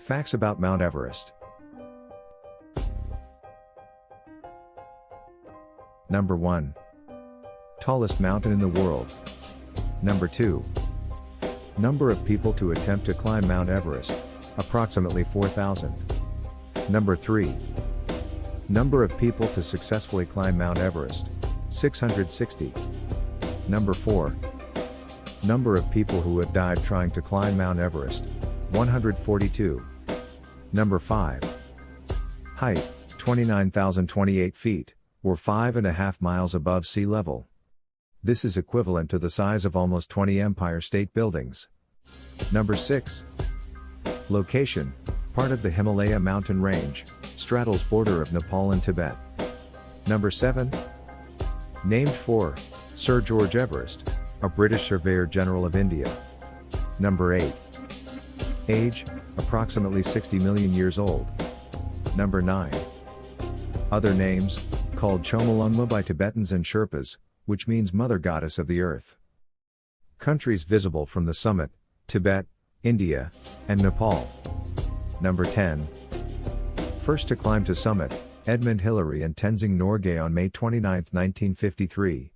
Facts about Mount Everest. Number 1. Tallest mountain in the world. Number 2. Number of people to attempt to climb Mount Everest, approximately 4,000. Number 3. Number of people to successfully climb Mount Everest, 660. Number 4. Number of people who have died trying to climb Mount Everest, 142. Number 5. Height, 29,028 feet, or 5.5 miles above sea level. This is equivalent to the size of almost 20 Empire State Buildings. Number 6. Location, part of the Himalaya mountain range, straddles border of Nepal and Tibet. Number 7. Named for Sir George Everest, a British Surveyor General of India. Number 8. Age, approximately 60 million years old. Number 9. Other names, called Chomolungma by Tibetans and Sherpas, which means Mother Goddess of the Earth. Countries visible from the summit, Tibet, India, and Nepal. Number 10. First to climb to summit, Edmund Hillary and Tenzing Norgay on May 29, 1953.